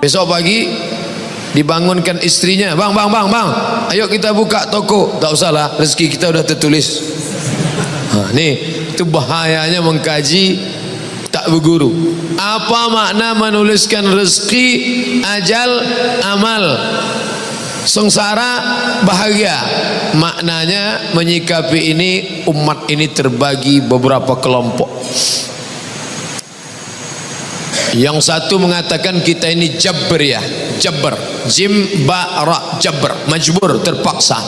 besok pagi dibangunkan istrinya. Bang bang bang bang. Ayo kita buka toko. Tak usahlah rezeki kita sudah tertulis. Ha, ni itu bahayanya mengkaji tak berguru. Apa makna menuliskan rezeki ajal amal? Sengsara bahagia. Maknanya menyikapi ini umat ini terbagi beberapa kelompok yang satu mengatakan kita ini jabriyah jabr jim ba ra jabr majbur terpaksa.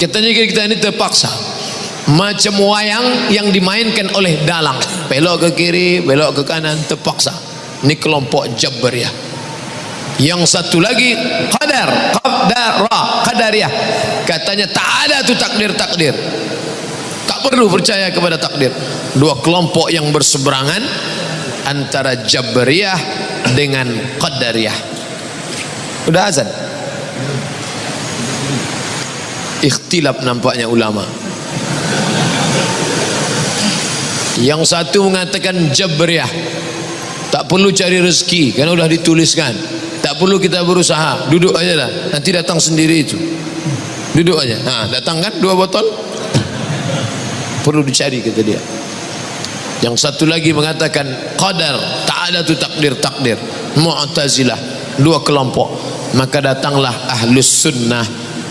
Katanya kita ini terpaksa. Macam wayang yang dimainkan oleh dalang. Belok ke kiri belok ke kanan terpaksa. Ini kelompok jabriyah yang satu lagi qadar qadara qadariyah katanya tak ada tu takdir takdir tak perlu percaya kepada takdir. Dua kelompok yang berseberangan antara Jabriyah dengan Qadariyah. Sudah azan? Ikhtilaf nampaknya ulama. Yang satu mengatakan Jabriyah. Tak perlu cari rezeki karena sudah dituliskan. Tak perlu kita berusaha, duduk aja lah. Nanti datang sendiri itu. Duduk aja. Nah, datang kan dua botol? Perlu dicari kata dia. Yang satu lagi mengatakan qadar, tak ada tu takdir-takdir. Mu'tazilah, dua kelompok. Maka datanglah ahlus sunnah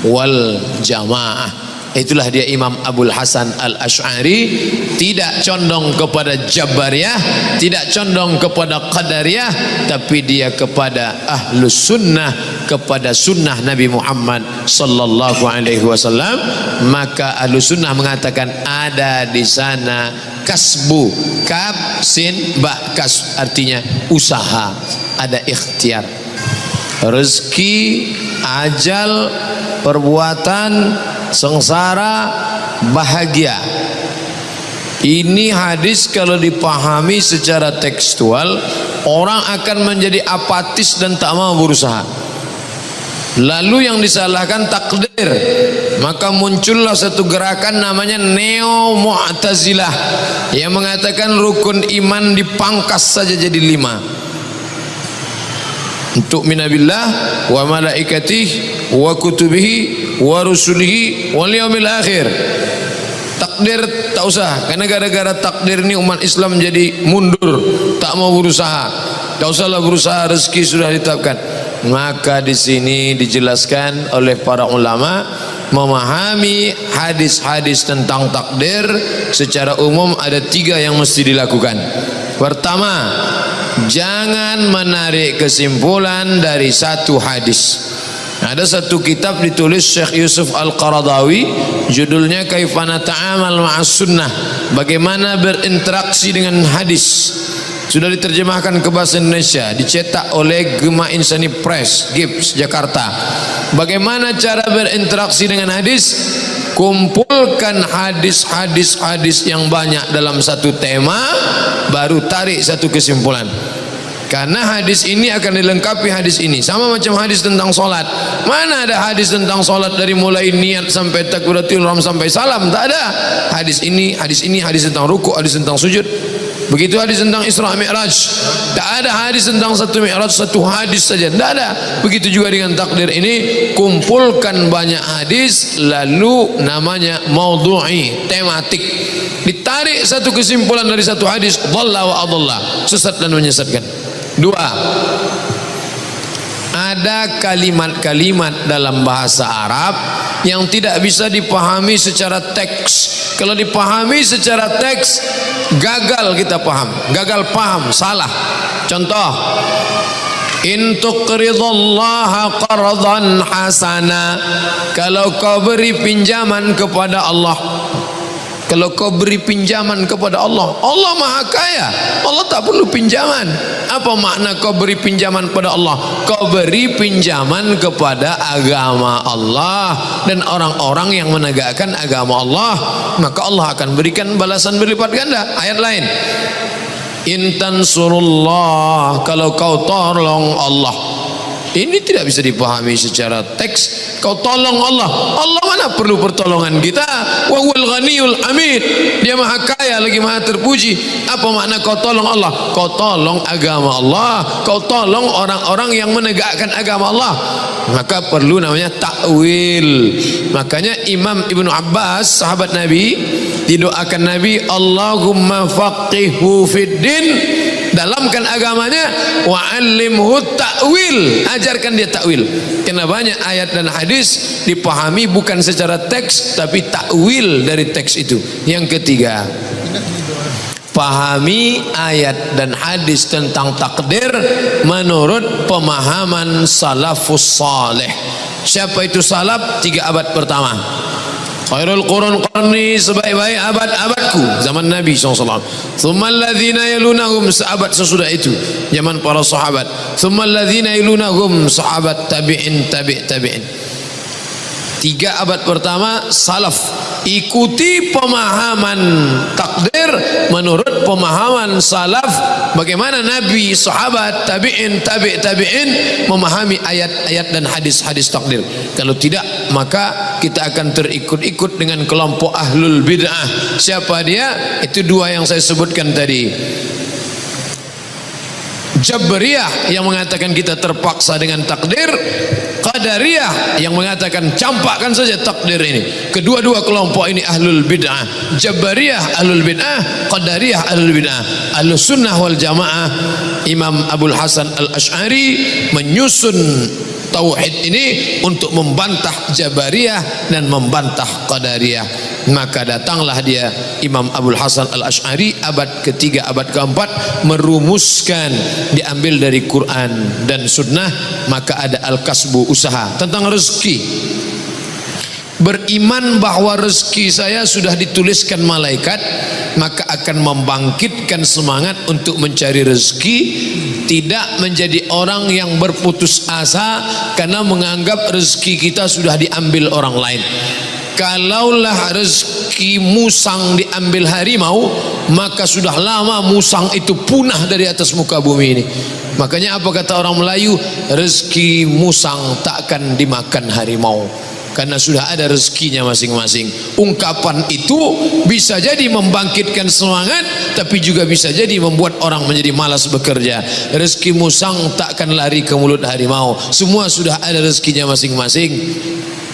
wal jamaah itulah dia Imam Abdul Hasan Al-Ash'ari. Tidak condong kepada Jabariyah tidak condong kepada Qadariyah tapi dia kepada Ahlus Sunnah kepada sunnah Nabi Muhammad sallallahu alaihi wasallam. Maka Ahlus Sunnah mengatakan ada di sana kasbu kab sin ba kas artinya usaha ada ikhtiar. Rezeki ajal perbuatan sengsara bahagia. Ini hadis kalau dipahami secara tekstual orang akan menjadi apatis dan tak mau berusaha. Lalu yang disalahkan takdir. Maka muncullah satu gerakan namanya neo mu'tazilah yang mengatakan rukun iman dipangkas saja jadi lima. Untuk minabillah wa malaikatih wa kutubihi wa rusulihi wal yaumil akhir. Takdir tak usah. Karena gara-gara takdir ini umat Islam jadi mundur tak mau berusaha. Tak usahlah berusaha rezeki sudah ditetapkan. Maka di sini dijelaskan oleh para ulama memahami hadis-hadis tentang takdir secara umum ada tiga yang mesti dilakukan. Pertama jangan menarik kesimpulan dari satu hadis ada satu kitab ditulis Syekh Yusuf Al-Qaradawi judulnya Kaifana Ta'amal Ma'as Sunnah bagaimana berinteraksi dengan hadis. Sudah diterjemahkan ke bahasa Indonesia dicetak oleh Gema Insani Press Gibbs Jakarta. Bagaimana cara berinteraksi dengan hadis? Kumpulkan hadis-hadis hadis yang banyak dalam satu tema baru tarik satu kesimpulan karena hadis ini akan dilengkapi hadis ini sama macam hadis tentang solat mana ada hadis tentang solat dari mulai niat sampai takbiratul ihram sampai salam tak ada hadis ini hadis ini hadis tentang ruku hadis tentang sujud Begitu hadis tentang Isra Mi'raj. Tak ada hadis tentang satu Mi'raj, satu hadis saja. Tak ada. Begitu juga dengan takdir ini, kumpulkan banyak hadis lalu namanya maudhu'i, tematik. Ditarik satu kesimpulan dari satu hadis, dhalla wa adalla, sesat dan menyesatkan. Dua. Ada kalimat-kalimat dalam bahasa Arab yang tidak bisa dipahami secara teks. Kalau dipahami secara teks, gagal kita paham gagal paham salah contoh in tuqridallaha hasana kalau kau beri pinjaman kepada Allah kalau kau beri pinjaman kepada Allah Allah maha kaya. Allah tak perlu pinjaman. Apa makna kau beri pinjaman kepada Allah? Kau beri pinjaman kepada agama Allah dan orang-orang yang menegakkan agama Allah. Maka Allah akan berikan balasan berlipat ganda. Ayat lain. Intan surullah kalau kau tolong Allah ini tidak bisa dipahami secara teks. Kau tolong Allah. Allah mana perlu pertolongan kita? Wa dia maha kaya lagi maha terpuji. Apa makna kau tolong Allah? Kau tolong agama Allah. Kau tolong orang-orang yang menegakkan agama Allah. Maka perlu namanya takwil makanya Imam Ibnu Abbas sahabat Nabi didoakan Nabi Allahumma faqihu fid din dalamkan agamanya wa alimhu ta'wil. Ajarkan dia ta'wil. Karena banyak ayat dan hadis dipahami bukan secara teks tapi ta'wil dari teks itu. Yang ketiga pahami ayat dan hadis tentang takdir menurut pemahaman salafus salih. Siapa itu salaf? Tiga abad pertama khairul qurun qarni sebaik-baik abad-abadku zaman Nabi SAW thumma alladhina yalunahum sahabat sesudah itu zaman para sahabat. Thumma alladhina yalunahum sahabat tabi'in tabi' tabi'in tiga abad pertama salaf. Ikuti pemahaman takdir menurut pemahaman salaf. Bagaimana nabi sahabat tabi'in tabi' tabi'in memahami ayat-ayat dan hadis-hadis takdir. Kalau tidak maka kita akan terikut-ikut dengan kelompok ahlul bid'ah. Siapa dia? Itu dua yang saya sebutkan tadi Jabriyah yang mengatakan kita terpaksa dengan takdir Qadariyah yang mengatakan campakkan saja takdir ini. Kedua-dua kelompok ini ahlul bid'ah. Jabariyah ahlul bid'ah Qadariyah ahlul bid'ah. Ahlus sunnah wal jamaah Imam Abdul Hasan al-Ash'ari menyusun tauhid ini untuk membantah Jabariyah dan membantah Qadariyah maka datanglah dia Imam Abdul Hasan Al-Ash'ari abad ketiga abad keempat merumuskan diambil dari Quran dan sunnah maka ada al-kasbu usaha tentang rezeki. Beriman bahwa rezeki saya sudah dituliskan malaikat maka akan membangkitkan semangat untuk mencari rezeki tidak menjadi orang yang berputus asa karena menganggap rezeki kita sudah diambil orang lain kalaulah rezeki musang diambil harimau maka sudah lama musang itu punah dari atas muka bumi ini. Makanya apa kata orang Melayu rezeki musang takkan dimakan harimau karena sudah ada rezekinya masing-masing. Ungkapan itu bisa jadi membangkitkan semangat tapi juga bisa jadi membuat orang menjadi malas bekerja. Rezeki musang takkan lari ke mulut harimau. Semua sudah ada rezekinya masing-masing.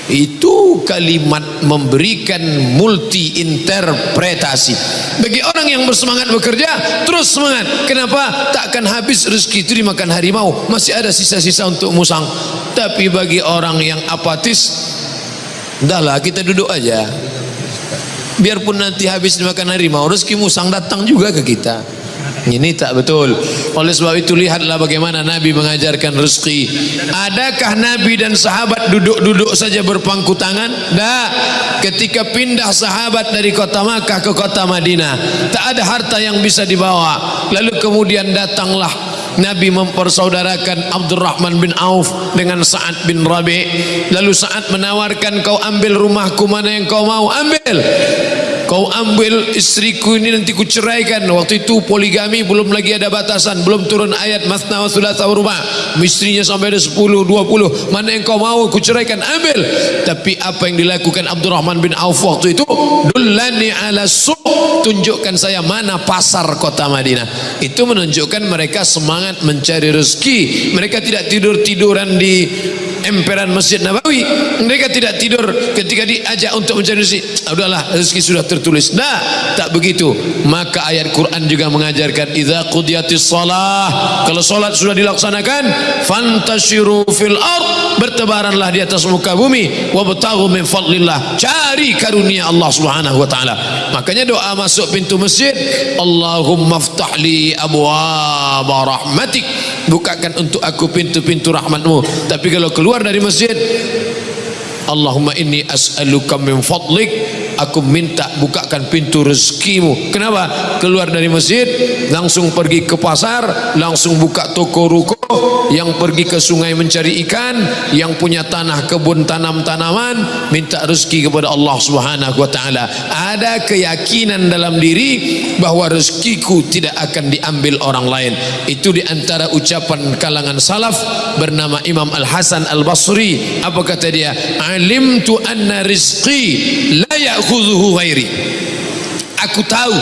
Itu kalimat memberikan multi interpretasi bagi orang yang bersemangat bekerja terus semangat. Kenapa? Takkan habis rezeki itu dimakan harimau. Masih ada sisa-sisa untuk musang. Tapi bagi orang yang apatis Dahlah kita duduk aja. Biarpun nanti habis dimakan harimau, rezeki musang datang juga ke kita. Ini tak betul. Oleh sebab itu lihatlah bagaimana Nabi mengajarkan rezeki. Adakah Nabi dan sahabat duduk-duduk saja berpangku tangan? Dah. Ketika pindah sahabat dari kota Makkah ke kota Madinah, tak ada harta yang bisa dibawa. Lalu kemudian datanglah Nabi mempersaudarakan Abdurrahman bin Auf dengan Sa'ad bin Rabi. Lalu Sa'ad menawarkan kau ambil rumahku mana yang kau mau? Ambil kau ambil istriku ini nanti ku ceraikan. Waktu itu poligami belum lagi ada batasan. Belum turun ayat masna wa thulatha rumah istrinya sampai ada 10 20 mana yang kau mau ku ceraikan. Ambil. Tapi apa yang dilakukan Abdurrahman bin Auf waktu itu dullani ala suq tunjukkan saya mana pasar kota Madinah. Itu menunjukkan mereka semangat mencari rezeki. Mereka tidak tidur-tiduran di emperan Masjid Nabawi. Mereka tidak tidur ketika diajak untuk mencari rezeki ah, udahlah rezeki sudah tertulis. Nah tak begitu. Maka ayat Quran juga mengajarkan idza qudiyatis salah kalau salat sudah dilaksanakan fantashiru fil ard. Bertebaranlah di atas muka bumi. Wabtaghu min fadlillah. Cari karunia Allah Subhanahu wa taala. Makanya doa masuk pintu masjid Allahumma ftahli abwaab rahmatik bukakan untuk aku pintu-pintu rahmatmu. Tapi kalau keluar dari masjid Allahumma inni as'aluka min fadlik aku minta bukakan pintu rezekimu. Kenapa? Keluar dari masjid langsung pergi ke pasar langsung buka toko ruko yang pergi ke sungai mencari ikan yang punya tanah kebun tanam tanaman minta rezeki kepada Allah Subhanahu wa taala. Ada keyakinan dalam diri bahwa rezekiku tidak akan diambil orang lain. Itu di antara ucapan kalangan salaf bernama Imam Al Hasan Al Basri apa kata dia? Alimtu anna rizqi la يأخذه غيري. Aku tahu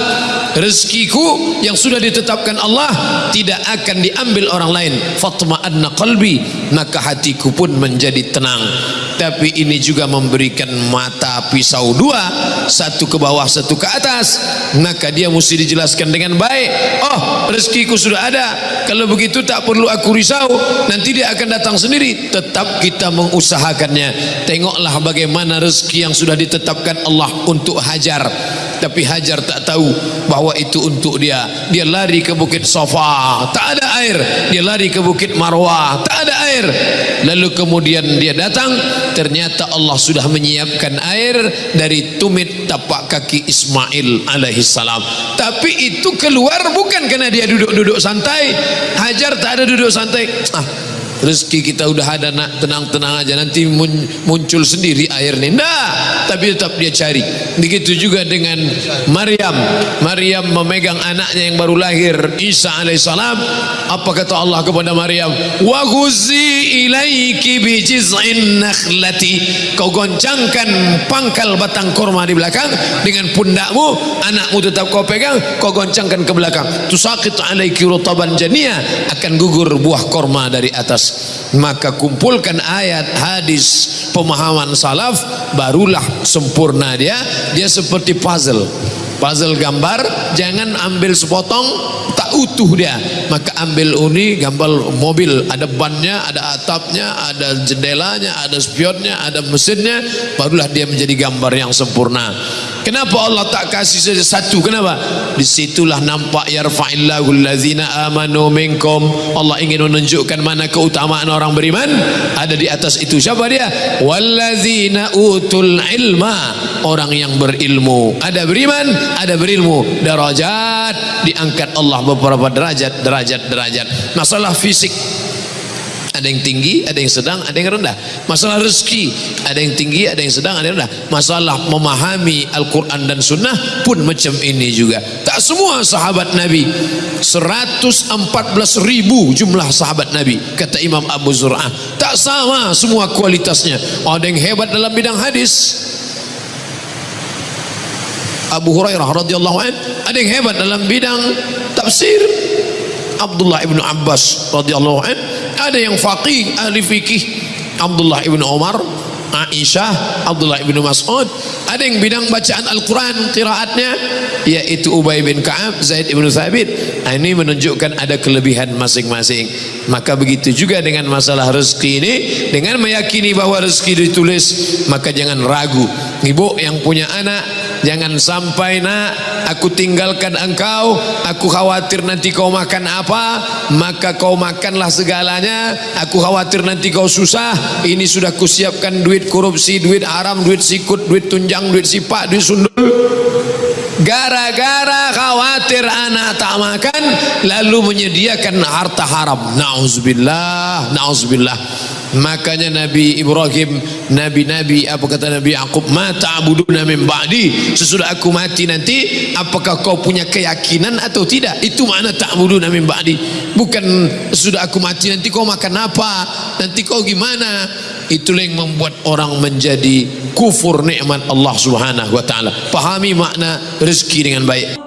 rezekiku yang sudah ditetapkan Allah tidak akan diambil orang lain. Fatma'anna qalbi maka hatiku pun menjadi tenang. Tapi ini juga memberikan mata pisau dua satu ke bawah satu ke atas. Maka dia mesti dijelaskan dengan baik. Oh rezekiku sudah ada. Kalau begitu tak perlu aku risau. Nanti dia akan datang sendiri. Tetap kita mengusahakannya. Tengoklah bagaimana rezeki yang sudah ditetapkan Allah untuk hajar tapi Hajar tak tahu bahawa itu untuk dia. Dia lari ke bukit Safa. Tak ada air. Dia lari ke bukit Marwah. Tak ada air. Lalu kemudian dia datang. Ternyata Allah sudah menyiapkan air dari tumit tapak kaki Ismail alaihi salam. Tapi itu keluar bukan kerana dia duduk-duduk santai. Hajar tak ada duduk santai. Ah rezeki kita udah ada nak tenang-tenang aja. Nanti muncul sendiri air ni. Nah tapi tetap dia cari. Begitu juga dengan Maryam. Maryam memegang anaknya yang baru lahir Isa alaihissalam. Apa kata Allah kepada Maryam? Wa ghuzi ilaiki bi jiz'in nakhlati. Kau goncangkan pangkal batang korma di belakang dengan pundakmu anakmu tetap kau pegang kau goncangkan ke belakang. Tusaqit alaiki rutaban jania akan gugur buah korma dari atas. Maka kumpulkan ayat hadis pemahaman salaf barulah sempurna dia dia seperti puzzle. Puzzle gambar jangan ambil sepotong tak utuh dia. Maka ambil uni gambar mobil. Ada bannya ada atapnya ada jendelanya ada spionnya ada mesinnya barulah dia menjadi gambar yang sempurna Kenapa Allah tak kasih saja satu? Kenapa? Disitulah nampak yarfa'illahu allazina amanu minkum. Allah ingin menunjukkan mana keutamaan orang beriman. Ada di atas itu. Siapa dia? Wallazina utul ilma. Orang yang berilmu. Ada beriman, ada berilmu. Derajat diangkat Allah beberapa derajat, derajat, derajat. Masalah fisik ada yang tinggi, ada yang sedang, ada yang rendah. Masalah rezeki, ada yang tinggi, ada yang sedang, ada yang rendah. Masalah memahami Al-Quran dan Sunnah pun macam ini juga. Tak semua sahabat Nabi. 114 ribu jumlah sahabat Nabi. Kata Imam Abu Zur'ah. Tak sama semua kualitasnya. Ada yang hebat dalam bidang hadis. Abu Hurairah radhiyallahu an ada yang hebat dalam bidang tafsir Abdullah ibn Abbas radhiyallahu an ada yang faqih ahli fikih Abdullah ibn Umar Aisyah Abdullah ibn Mas'ud. Ada yang bidang bacaan Al-Quran kiraatnya yaitu Ubay bin Ka'ab Zaid ibn Thabit. Nah, ini menunjukkan ada kelebihan masing-masing. Maka begitu juga dengan masalah rezeki ini dengan meyakini bahawa rezeki ditulis maka jangan ragu. Ibu yang punya anak jangan sampai nak aku tinggalkan engkau aku khawatir nanti kau makan apa maka kau makanlah segalanya aku khawatir nanti kau susah ini sudah kusiapkan duit korupsi, duit haram, duit sikut, duit tunjang, duit sipak, duit sundul. Gara-gara khawatir anak tak makan, lalu menyediakan harta haram. Nauzubillah, nauzubillah. Makanya Nabi Ibrahim, Nabi-Nabi, apa kata Nabi Yaqub, ma ta'buduna min ba'di. Sesudah aku mati nanti, apakah kau punya keyakinan atau tidak? Itu makna ta'buduna ba'di. Bukan sesudah aku mati nanti kau makan apa? Nanti kau gimana? itulah yang membuat orang menjadi kufur nikmat Allah Subhanahu wa taala pahami makna rezeki dengan baik